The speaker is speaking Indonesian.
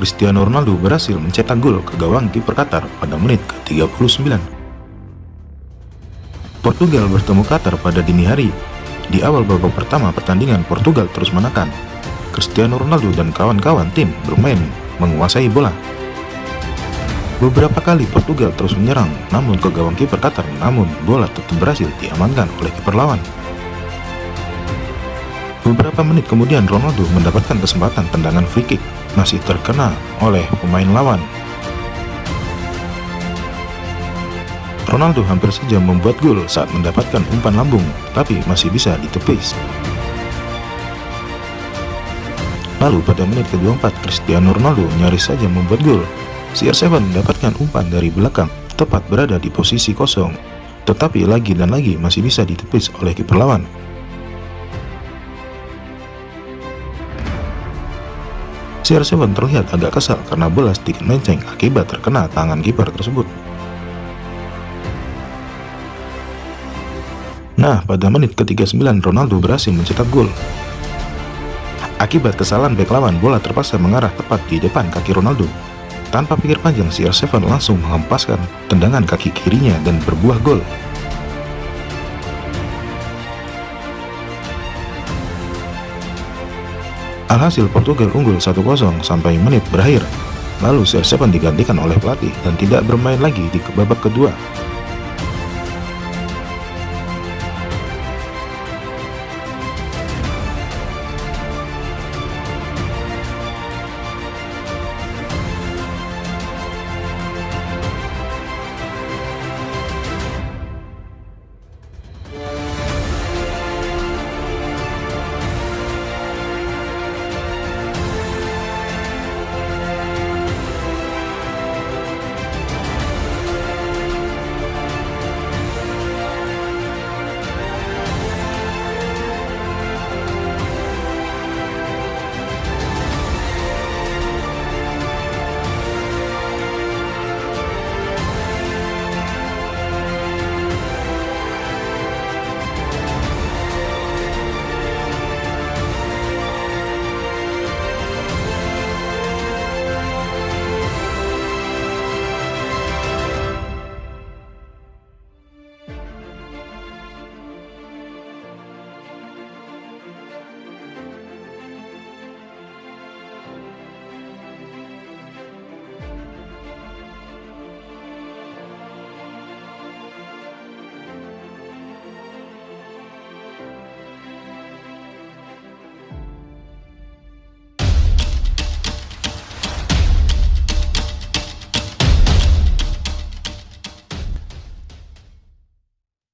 Cristiano Ronaldo berhasil mencetak gol ke gawang kiper Qatar pada menit ke-39. Portugal bertemu Qatar pada dini hari. Di awal babak pertama pertandingan Portugal terus menekan. Cristiano Ronaldo dan kawan-kawan tim bermain menguasai bola. Beberapa kali Portugal terus menyerang, namun ke gawang kiper Qatar, namun bola tetap berhasil diamankan oleh kiper lawan. Beberapa menit kemudian Ronaldo mendapatkan kesempatan tendangan free kick, masih terkena oleh pemain lawan. Ronaldo hampir saja membuat gol saat mendapatkan umpan lambung, tapi masih bisa ditepis. Lalu pada menit ke-24, Cristiano Ronaldo nyaris saja membuat gol. CR7 mendapatkan umpan dari belakang, tepat berada di posisi kosong, tetapi lagi dan lagi masih bisa ditepis oleh kiper lawan. CR7 terlihat agak kesal karena bola sedikit menceng akibat terkena tangan kiper tersebut. Nah, pada menit ke-39 Ronaldo berhasil mencetak gol. Akibat kesalahan bek lawan, bola terpaksa mengarah tepat di depan kaki Ronaldo. Tanpa pikir panjang, CR7 langsung menghempaskan tendangan kaki kirinya dan berbuah gol. Alhasil Portugal unggul 1-0 sampai menit berakhir. Lalu CR7 digantikan oleh pelatih dan tidak bermain lagi di babak kedua.